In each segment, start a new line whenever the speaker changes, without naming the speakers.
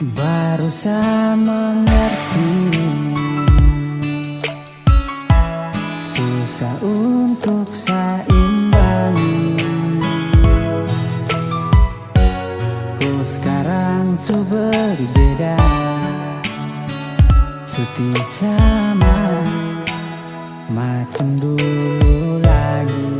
Seharusnya mengerti. Susah untuk seimbangi Ku sekarang su berbeda. Suti sama. Macam dulu lagi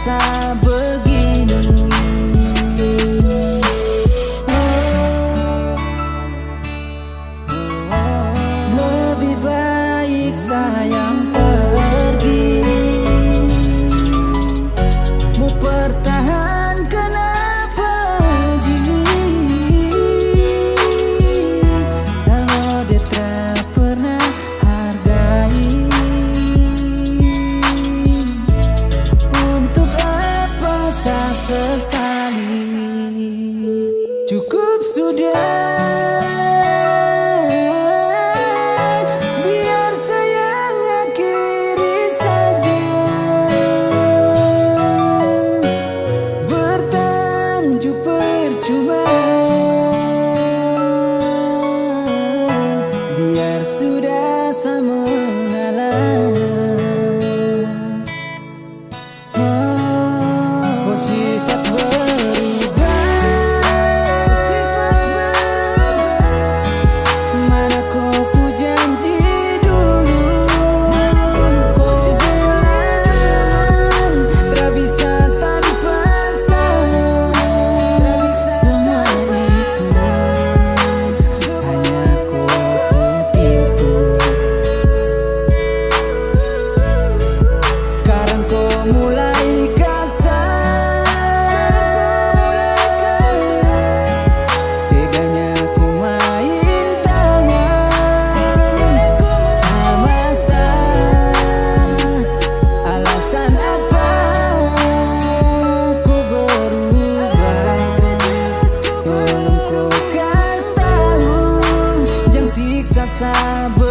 rasa sabar